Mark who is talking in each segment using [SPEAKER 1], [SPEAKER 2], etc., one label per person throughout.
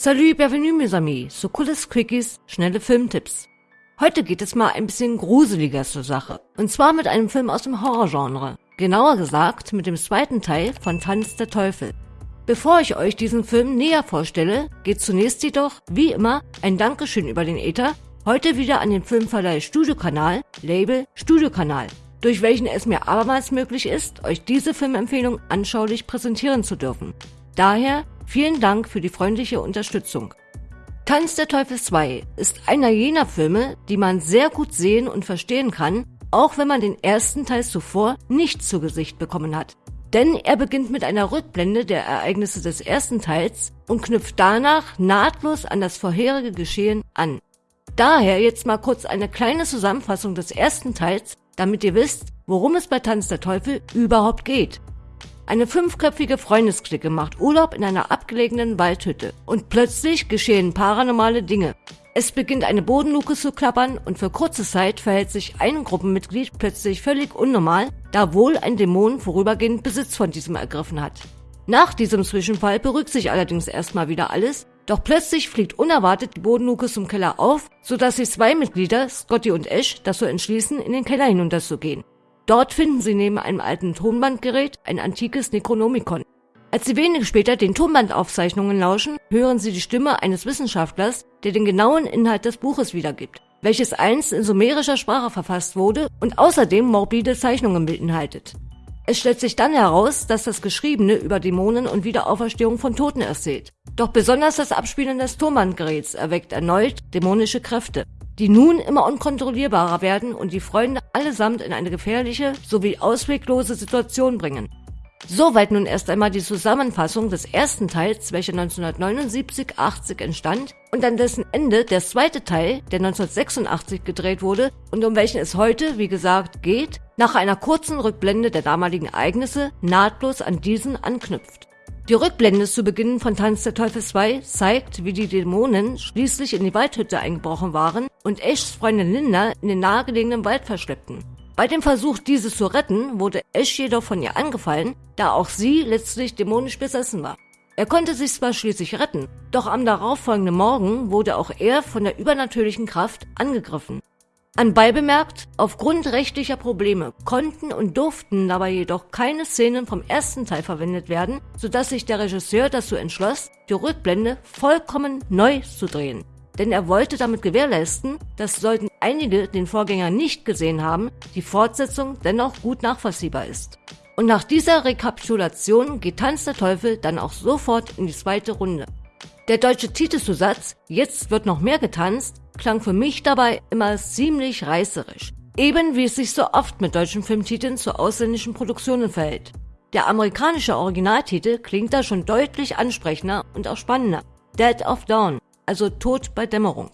[SPEAKER 1] Salut, bienvenue mes amis, so cooles Quickies, schnelle Filmtipps. Heute geht es mal ein bisschen gruseliger zur Sache. Und zwar mit einem Film aus dem Horrorgenre. Genauer gesagt mit dem zweiten Teil von Tanz der Teufel. Bevor ich euch diesen Film näher vorstelle, geht zunächst jedoch, wie immer, ein Dankeschön über den Äther, heute wieder an den Filmverleih Studiokanal, Label Studiokanal, durch welchen es mir abermals möglich ist, euch diese Filmempfehlung anschaulich präsentieren zu dürfen. Daher vielen Dank für die freundliche Unterstützung. Tanz der Teufel 2 ist einer jener Filme, die man sehr gut sehen und verstehen kann, auch wenn man den ersten Teil zuvor nicht zu Gesicht bekommen hat. Denn er beginnt mit einer Rückblende der Ereignisse des ersten Teils und knüpft danach nahtlos an das vorherige Geschehen an. Daher jetzt mal kurz eine kleine Zusammenfassung des ersten Teils, damit ihr wisst, worum es bei Tanz der Teufel überhaupt geht. Eine fünfköpfige Freundesklicke macht Urlaub in einer abgelegenen Waldhütte und plötzlich geschehen paranormale Dinge. Es beginnt eine Bodenluke zu klappern und für kurze Zeit verhält sich ein Gruppenmitglied plötzlich völlig unnormal, da wohl ein Dämon vorübergehend Besitz von diesem ergriffen hat. Nach diesem Zwischenfall beruhigt sich allerdings erstmal wieder alles, doch plötzlich fliegt unerwartet die Bodenluke zum Keller auf, sodass sich zwei Mitglieder, Scotty und Ash, dazu entschließen, in den Keller hinunterzugehen. Dort finden sie neben einem alten Tonbandgerät ein antikes Necronomicon. Als sie wenig später den Tonbandaufzeichnungen lauschen, hören sie die Stimme eines Wissenschaftlers, der den genauen Inhalt des Buches wiedergibt, welches einst in sumerischer Sprache verfasst wurde und außerdem morbide Zeichnungen beinhaltet. Es stellt sich dann heraus, dass das Geschriebene über Dämonen und Wiederauferstehung von Toten erzählt. Doch besonders das Abspielen des Tonbandgeräts erweckt erneut dämonische Kräfte die nun immer unkontrollierbarer werden und die Freunde allesamt in eine gefährliche sowie ausweglose Situation bringen. Soweit nun erst einmal die Zusammenfassung des ersten Teils, welcher 1979-80 entstand, und an dessen Ende der zweite Teil, der 1986 gedreht wurde und um welchen es heute, wie gesagt, geht, nach einer kurzen Rückblende der damaligen Ereignisse nahtlos an diesen anknüpft. Die Rückblende zu Beginn von Tanz der Teufel 2 zeigt, wie die Dämonen schließlich in die Waldhütte eingebrochen waren und Ashs Freundin Linda in den nahegelegenen Wald verschleppten. Bei dem Versuch, diese zu retten, wurde Ash jedoch von ihr angefallen, da auch sie letztlich dämonisch besessen war. Er konnte sich zwar schließlich retten, doch am darauffolgenden Morgen wurde auch er von der übernatürlichen Kraft angegriffen. Anbei bemerkt, aufgrund rechtlicher Probleme konnten und durften dabei jedoch keine Szenen vom ersten Teil verwendet werden, sodass sich der Regisseur dazu entschloss, die Rückblende vollkommen neu zu drehen. Denn er wollte damit gewährleisten, dass sollten einige den Vorgänger nicht gesehen haben, die Fortsetzung dennoch gut nachvollziehbar ist. Und nach dieser Rekapitulation geht Tanz der Teufel dann auch sofort in die zweite Runde. Der deutsche Titelzusatz Jetzt wird noch mehr getanzt klang für mich dabei immer ziemlich reißerisch. Eben wie es sich so oft mit deutschen Filmtiteln zu ausländischen Produktionen verhält. Der amerikanische Originaltitel klingt da schon deutlich ansprechender und auch spannender. Dead of Dawn, also Tod bei Dämmerung.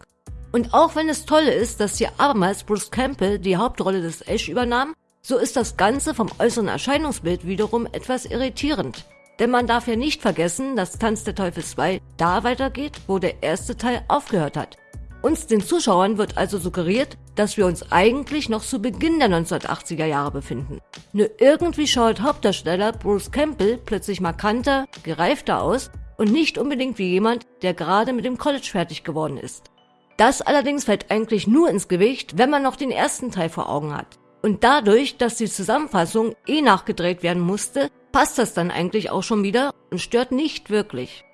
[SPEAKER 1] Und auch wenn es toll ist, dass hier abermals Bruce Campbell die Hauptrolle des Ash übernahm, so ist das Ganze vom äußeren Erscheinungsbild wiederum etwas irritierend. Denn man darf ja nicht vergessen, dass Tanz der Teufel 2 da weitergeht, wo der erste Teil aufgehört hat. Uns, den Zuschauern, wird also suggeriert, dass wir uns eigentlich noch zu Beginn der 1980er Jahre befinden. Nur irgendwie schaut Hauptdarsteller Bruce Campbell plötzlich markanter, gereifter aus und nicht unbedingt wie jemand, der gerade mit dem College fertig geworden ist. Das allerdings fällt eigentlich nur ins Gewicht, wenn man noch den ersten Teil vor Augen hat. Und dadurch, dass die Zusammenfassung eh nachgedreht werden musste, passt das dann eigentlich auch schon wieder und stört nicht wirklich.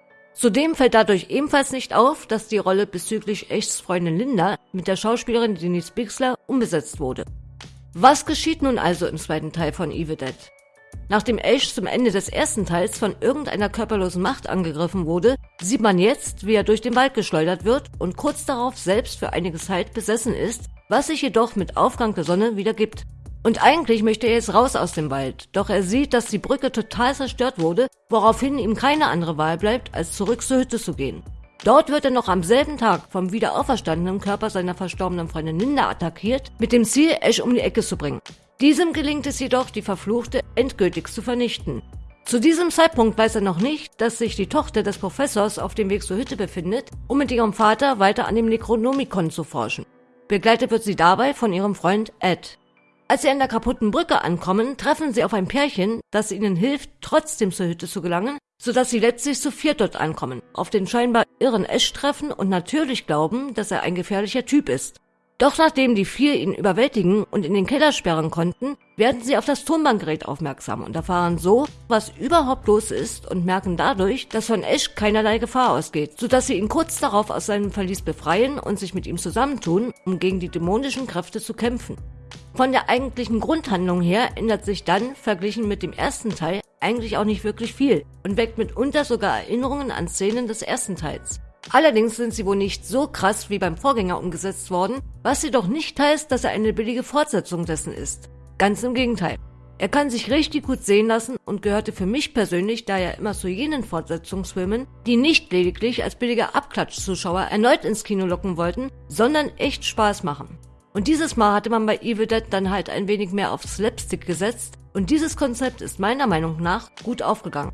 [SPEAKER 1] Zudem fällt dadurch ebenfalls nicht auf, dass die Rolle bezüglich Echts Freundin Linda mit der Schauspielerin Denise Bixler umbesetzt wurde. Was geschieht nun also im zweiten Teil von Evil Dead? Nachdem Ash zum Ende des ersten Teils von irgendeiner körperlosen Macht angegriffen wurde, sieht man jetzt, wie er durch den Wald geschleudert wird und kurz darauf selbst für einige Zeit besessen ist, was sich jedoch mit Aufgang der Sonne wieder gibt. Und eigentlich möchte er jetzt raus aus dem Wald, doch er sieht, dass die Brücke total zerstört wurde, woraufhin ihm keine andere Wahl bleibt, als zurück zur Hütte zu gehen. Dort wird er noch am selben Tag vom wieder auferstandenen Körper seiner verstorbenen Freundin Linda attackiert, mit dem Ziel, Ash um die Ecke zu bringen. Diesem gelingt es jedoch, die Verfluchte endgültig zu vernichten. Zu diesem Zeitpunkt weiß er noch nicht, dass sich die Tochter des Professors auf dem Weg zur Hütte befindet, um mit ihrem Vater weiter an dem Necronomicon zu forschen. Begleitet wird sie dabei von ihrem Freund Ed. Als sie an der kaputten Brücke ankommen, treffen sie auf ein Pärchen, das ihnen hilft, trotzdem zur Hütte zu gelangen, sodass sie letztlich zu viert dort ankommen, auf den scheinbar irren Ash treffen und natürlich glauben, dass er ein gefährlicher Typ ist. Doch nachdem die vier ihn überwältigen und in den Keller sperren konnten, werden sie auf das Tonbandgerät aufmerksam und erfahren so, was überhaupt los ist und merken dadurch, dass von Ash keinerlei Gefahr ausgeht, sodass sie ihn kurz darauf aus seinem Verlies befreien und sich mit ihm zusammentun, um gegen die dämonischen Kräfte zu kämpfen. Von der eigentlichen Grundhandlung her ändert sich dann, verglichen mit dem ersten Teil, eigentlich auch nicht wirklich viel und weckt mitunter sogar Erinnerungen an Szenen des ersten Teils. Allerdings sind sie wohl nicht so krass wie beim Vorgänger umgesetzt worden, was jedoch nicht heißt, dass er eine billige Fortsetzung dessen ist. Ganz im Gegenteil. Er kann sich richtig gut sehen lassen und gehörte für mich persönlich daher immer zu jenen Fortsetzungsfilmen, die nicht lediglich als billiger Abklatschzuschauer erneut ins Kino locken wollten, sondern echt Spaß machen. Und dieses Mal hatte man bei Evil Dead dann halt ein wenig mehr auf Slapstick gesetzt und dieses Konzept ist meiner Meinung nach gut aufgegangen.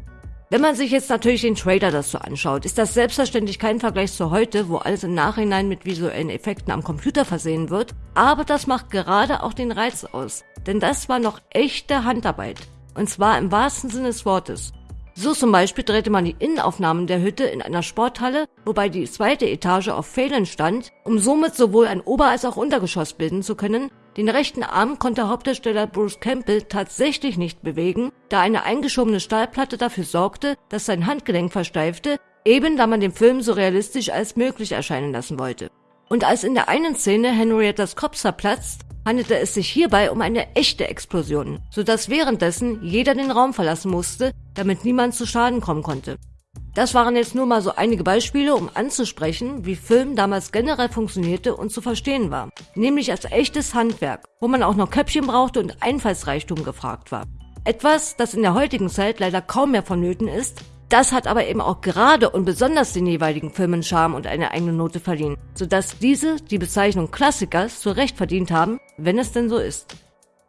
[SPEAKER 1] Wenn man sich jetzt natürlich den Trailer dazu anschaut, ist das selbstverständlich kein Vergleich zu heute, wo alles im Nachhinein mit visuellen Effekten am Computer versehen wird, aber das macht gerade auch den Reiz aus, denn das war noch echte Handarbeit. Und zwar im wahrsten Sinne des Wortes. So zum Beispiel drehte man die Innenaufnahmen der Hütte in einer Sporthalle, wobei die zweite Etage auf Pfählen stand, um somit sowohl ein Ober- als auch Untergeschoss bilden zu können. Den rechten Arm konnte Hauptdarsteller Bruce Campbell tatsächlich nicht bewegen, da eine eingeschobene Stahlplatte dafür sorgte, dass sein Handgelenk versteifte, eben da man den Film so realistisch als möglich erscheinen lassen wollte. Und als in der einen Szene Henriettas Kopf zerplatzt, handelte es sich hierbei um eine echte Explosion, sodass währenddessen jeder den Raum verlassen musste, damit niemand zu Schaden kommen konnte. Das waren jetzt nur mal so einige Beispiele, um anzusprechen, wie Film damals generell funktionierte und zu verstehen war. Nämlich als echtes Handwerk, wo man auch noch Köpfchen brauchte und Einfallsreichtum gefragt war. Etwas, das in der heutigen Zeit leider kaum mehr vonnöten ist, das hat aber eben auch gerade und besonders den jeweiligen Filmen Charme und eine eigene Note verliehen, sodass diese die Bezeichnung Klassikers zu Recht verdient haben, wenn es denn so ist.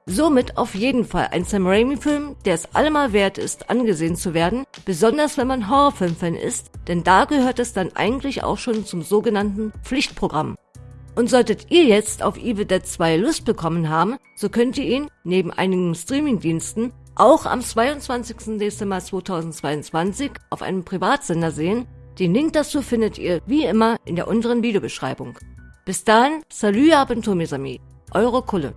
[SPEAKER 1] Somit auf jeden Fall ein Sam Raimi-Film, der es allemal wert ist, angesehen zu werden, besonders wenn man Horrorfilm-Fan ist, denn da gehört es dann eigentlich auch schon zum sogenannten Pflichtprogramm. Und solltet ihr jetzt auf Evil Dead 2 Lust bekommen haben, so könnt ihr ihn, neben einigen Streamingdiensten, auch am 22. Dezember 2022 auf einem Privatsender sehen. Den Link dazu findet ihr wie immer in der unteren Videobeschreibung. Bis dahin, salut Abentur mes amis, eure Kulle.